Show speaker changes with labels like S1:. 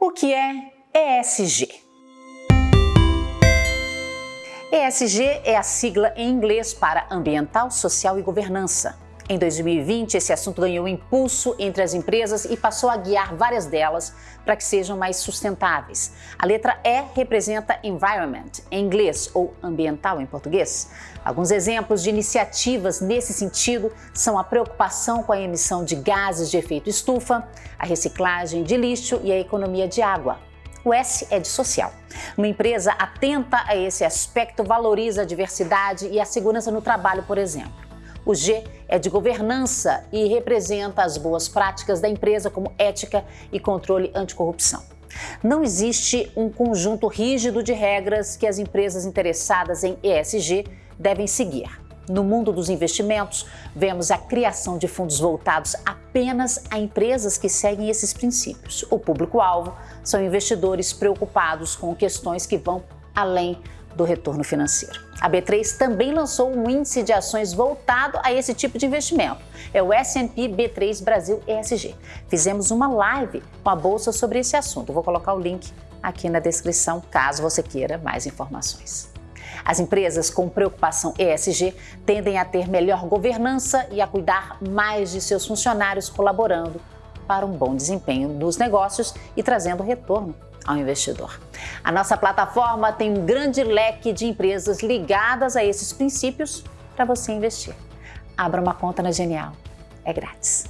S1: O que é ESG? ESG é a sigla em inglês para Ambiental, Social e Governança. Em 2020, esse assunto ganhou impulso entre as empresas e passou a guiar várias delas para que sejam mais sustentáveis. A letra E representa Environment, em inglês, ou ambiental em português. Alguns exemplos de iniciativas nesse sentido são a preocupação com a emissão de gases de efeito estufa, a reciclagem de lixo e a economia de água. O S é de social. Uma empresa atenta a esse aspecto valoriza a diversidade e a segurança no trabalho, por exemplo. O G é de governança e representa as boas práticas da empresa como ética e controle anticorrupção. Não existe um conjunto rígido de regras que as empresas interessadas em ESG devem seguir. No mundo dos investimentos, vemos a criação de fundos voltados apenas a empresas que seguem esses princípios. O público-alvo são investidores preocupados com questões que vão além do retorno financeiro. A B3 também lançou um índice de ações voltado a esse tipo de investimento. É o S&P B3 Brasil ESG. Fizemos uma live com a bolsa sobre esse assunto. Vou colocar o link aqui na descrição, caso você queira mais informações. As empresas com preocupação ESG tendem a ter melhor governança e a cuidar mais de seus funcionários, colaborando para um bom desempenho dos negócios e trazendo retorno ao investidor. A nossa plataforma tem um grande leque de empresas ligadas a esses princípios para você investir. Abra uma conta na Genial. É grátis.